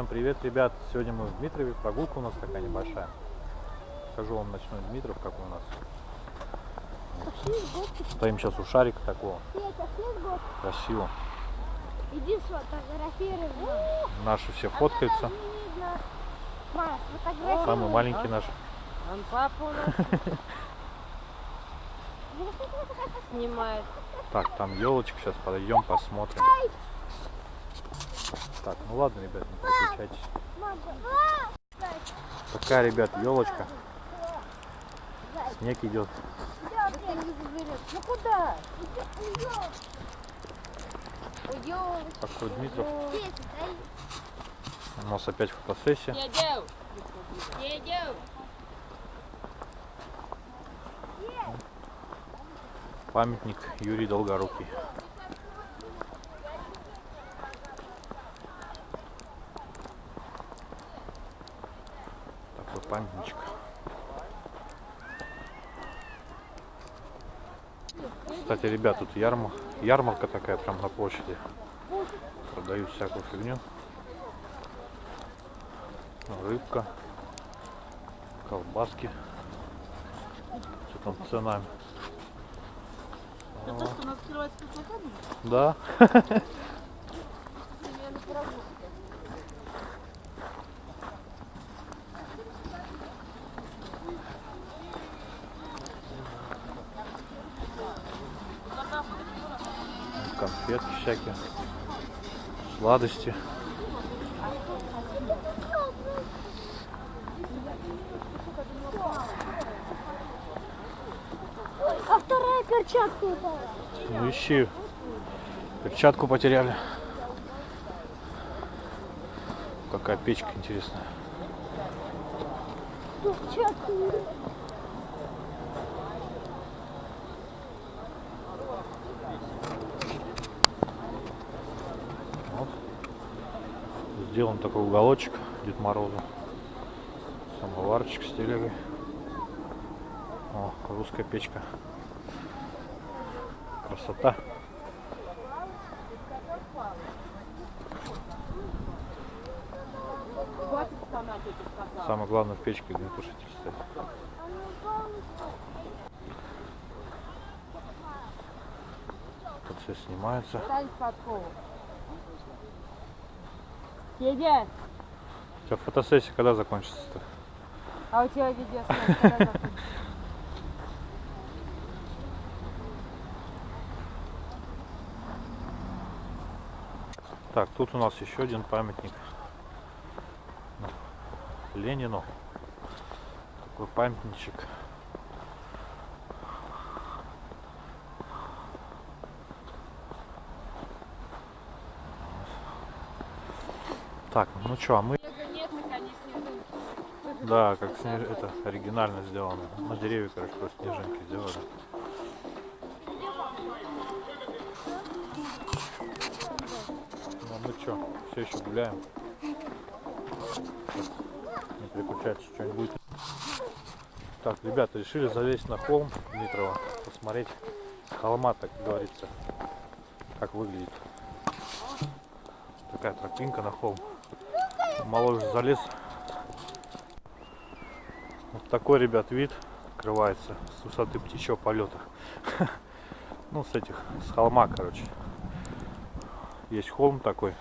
Всем привет, ребят! Сегодня мы в Дмитрове, прогулка у нас такая небольшая. Покажу вам ночной Дмитров, как у нас. Стоим сейчас у шарика такого. Красиво. Иди сфотографируй. Наши все фоткаются. Самый маленький наш. Он папу у нас снимает. Так, там елочка, сейчас подойдем, посмотрим. Так, ну ладно, ребят, не переключайтесь. Такая, ребят, елочка. Снег идет. Ну куда? Дмитров. У нас опять фотосессия. Памятник Юрий Долгорукий. Такой памятничек. Кстати, ребят, тут ярмарка, ярмарка такая прям на площади. Продают всякую фигню. Рыбка, колбаски. Что там с ценами? Это то, что нас скрывается под плакатами? Да. Я на прогулке. конфетки всякие, сладости. А вторая перчатка упала. Ну ищи. Перчатку потеряли. Какая печка интересная. Перчатка. Вот. Сделан такой уголочек Дед Морозу. Самоварчик стилевый. О, русская печка. Красота. Самое главное в печке огнетушитель стоит. Все снимается. У тебя фотосессия когда закончится-то? А у тебя видео когда закончится? Так, тут у нас еще один памятник Ленину. Такой памятничек. Так, ну что, а мы... Да, как снеж... это оригинально сделано. На деревья, короче, просто снежинки сделали. Ну, мы что, все еще гуляем. Сейчас не переключайтесь, что-нибудь будет. Так, ребята, решили залезть на холм Дмитрова, посмотреть с холма, так говорится, как выглядит. Такая тропинка на холм. Малой залез. Вот такой, ребят, вид открывается с высоты птичьего полета. Ну, с этих, с холма, короче. Есть холм такой.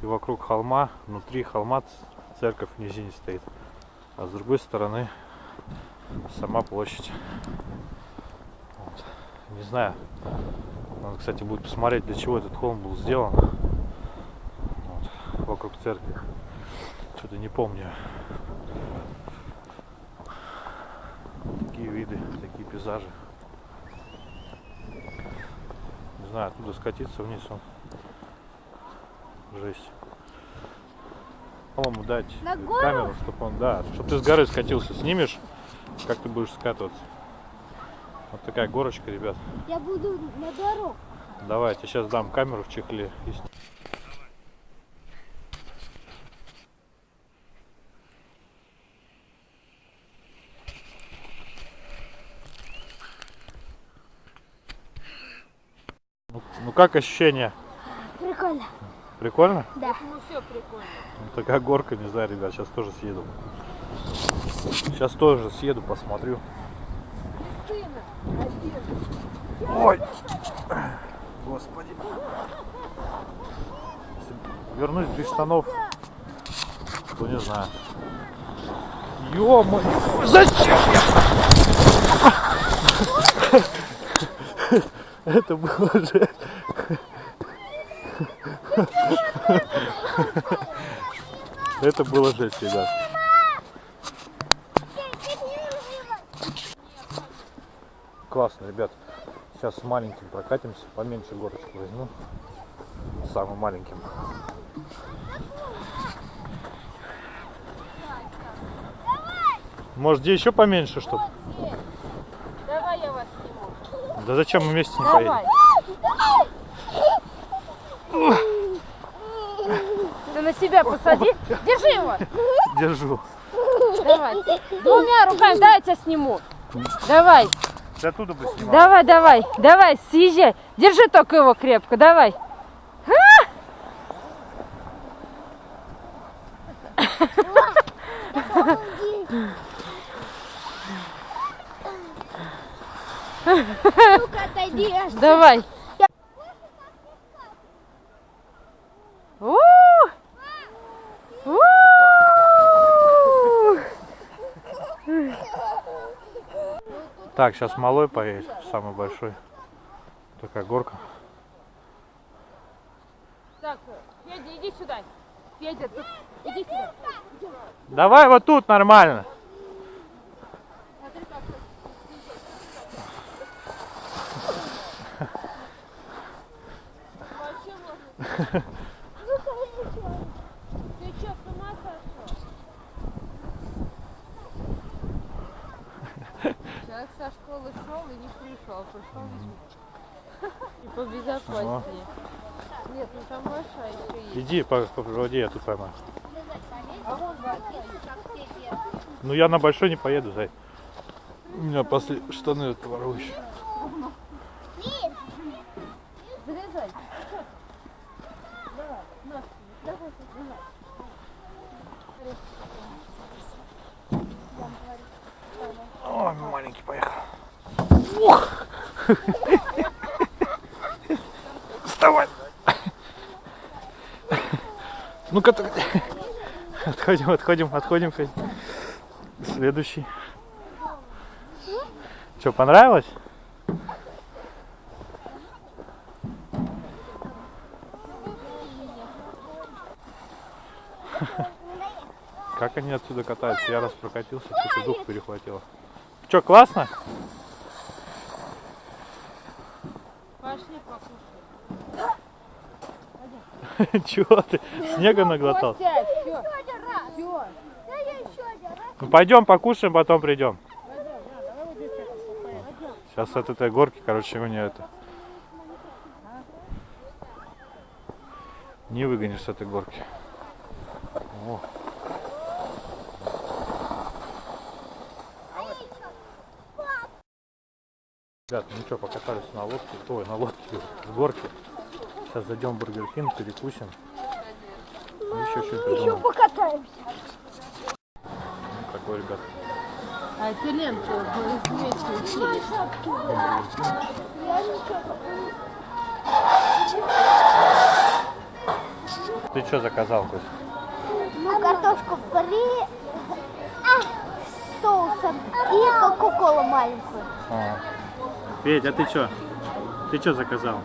И вокруг холма, внутри холма церковь в низине стоит. А с другой стороны сама площадь. Вот. Не знаю. Надо, кстати, будет посмотреть, для чего этот холм был сделан. Церкви. Что-то не помню. Такие виды, такие пейзажи. Не знаю, оттуда скатиться вниз он. Жесть. По-моему, дать На камеру, чтобы он, да, чтобы ты с горы скатился, снимешь, как ты будешь скатываться. Вот такая горочка, ребят. Я буду на дорогу. Давай, я тебе сейчас дам камеру в чехле. и сни- Ну, ну как ощущения? Прикольно. Прикольно? Да. Ну все прикольно. Ну, такая горка, не знаю, ребят, сейчас тоже съеду. Сейчас тоже съеду, посмотрю. Ой! Господи. Если вернусь без штанов, то не знаю. Ё-моё! Зачем я? Это было же... Это было жесть, ребят. Классно, ребят. Сейчас с маленьким прокатимся, поменьше горочку возьму. Самым маленьким. Может, где еще поменьше, что Давай я вас сниму. Да зачем мы вместе не поедем? Давай. Ты на себя посади. Держи его. Держу. Давай. Двумя руками. Дай я тебя сниму. Давай. Ты оттуда бы снимал. Давай, давай. Давай, съезжай. Держи только его крепко. Давай. Ну-ка, отойди. Давай. У! У! Так, сейчас малой поедет, самый большой. Такая горка. Так, Федя, иди сюда. Федя, тут. Иди сюда. Давай вот тут нормально. Ты не пришел, пришел и И побезопаснее. Нет, ну там большая еще есть. Иди по, по воде, я тут поймаю. Ну я на большой не поеду, зай. У меня после штаны отворующие. Залезай. Ой, маленький поехал. Вставай! Ну-ка, отходим, отходим, отходим. Следующий. Что, понравилось? Как они отсюда катаются? Я раз прокатился, что-то дух перехватило. Что, классно? Пошли покушаем. Чего ты? Снега наглотал? Ну пойдем покушаем, потом придем. Сейчас от этой горки, короче, мне это... Не выгонишь с этой горки. О. Ребят, ну что, покатались на лодке, ой, на лодке, в горке. Сейчас зайдем в Burger King, перекусим. И еще что-то Еще покатаемся. Ну, такой, ребят, А это ленту вместе учили. Я ничего. Ты что заказал, Кость? Ну, картошку фри а, с соусом и кока-колу маленькую. А. Петь, а ты что? Ты что заказал?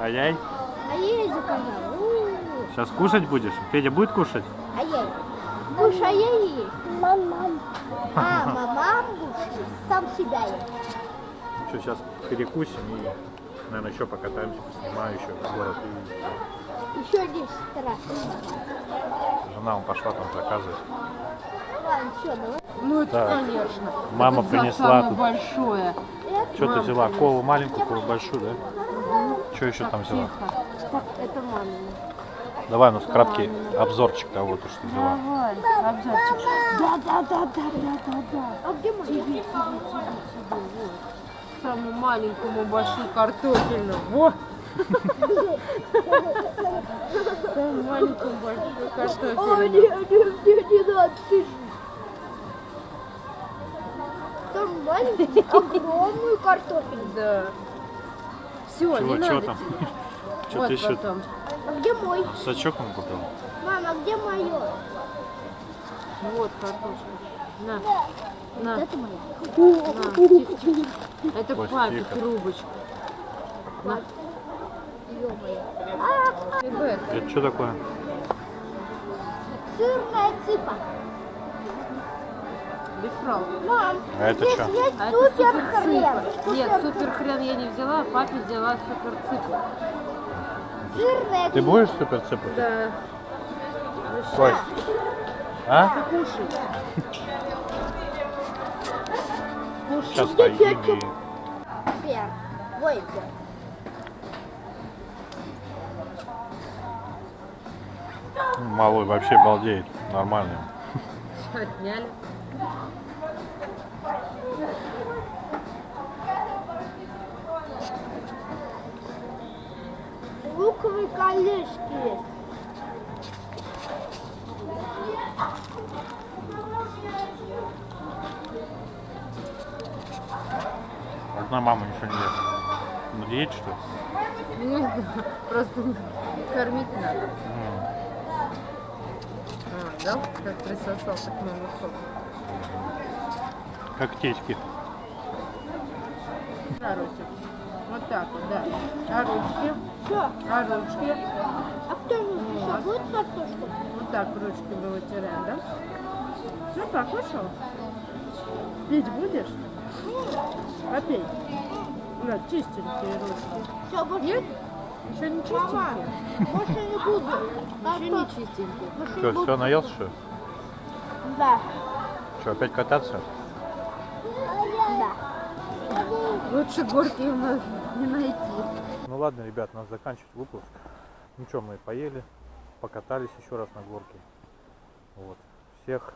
Ай-яй. Ай-яй. А. У-у-у. Сейчас кушать будешь? Федя будет кушать? Ай-яй. Будешь ай-яй есть? Мам-мам. А, мамам будешь сам себя есть. Что, сейчас перекусим и, наверное, еще покатаемся, поснимаю еще город. Еще 10 раз. жена он пошла там заказывать. Ладно, все, давай. Ну это Так. конечно. Мама Это принесла самое тут. большое. Что ты взяла? Колу маленькую, колу большую, да? Что еще там взяла? Тихо. Так, это мамина. Давай, ну, краткий обзорчик того, то, что взяла. Давай, обзорчик. Да, да, да, да, да, да, да. А где моя? Тебе, тебе, тебе, тебе, вот. Самому маленькому большую картофельную. Во! Самую маленькую большую О, картофелину. не, не, мне не надо, ты Там маленькую, огромную картофель. Да. Все, не Чего, надо чего там? Что вот ты еще потом. А где мой? сачок он купил? Мама, где мое? Вот картошка. На, на, Это моя. на, тихо, тихо. Это Кость, папе тихо. трубочка. На. Это что такое? Сырная цыпа. Бифрал. Мам, А это есть А это супер хрен. Нет, супер хрен я не взяла, а папе взяла супер цыпа. Жирная Ты будешь супер цыпать? Да. Кость. А? Кушай. Сейчас Где поедим кетчуп? и... Супер. Ой, Малой вообще балдеет. Нормально. Отняли. Луковые колечки есть. Одна мама ничего не ест. На диете что ли? Нет, просто кормить надо. М. А, да? Как присосался к моему соку. Как течки. На ручки. Вот так вот, да. А ручки? Что? А ручки? А кто не еще будет картошку? Вот так ручки мы вытираем, да? Все, покушал? Пить будешь? Попей. На, чистенькие ручки. Все, больше, Нет? Еще не Мама, чистенькие? больше не буду. Еще не чистенькие. Что, все наелся что ли? Да. Что, опять кататься? Да. Лучше горки у нас не найти. Ну ладно, ребят, надо заканчивать выпуск. Ну что, мы поели, покатались еще раз на горке. Вот. Всех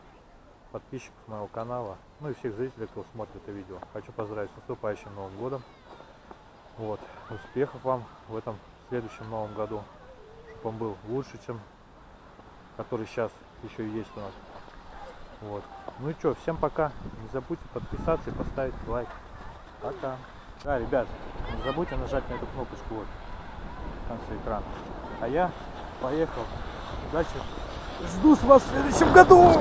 подписчиков моего канала, ну и всех зрителей, кто смотрит это видео. Хочу поздравить с наступающим Новым годом. Вот. Успехов вам в этом следующем Новом году. Чтобы он был лучше, чем который сейчас еще и есть у нас. Вот. Ну и что, всем пока. Не забудьте подписаться и поставить лайк. Пока. а ребят, не забудьте нажать на эту кнопочку вот в конце экрана. А я поехал. Удачи. Жду с вас в следующем году.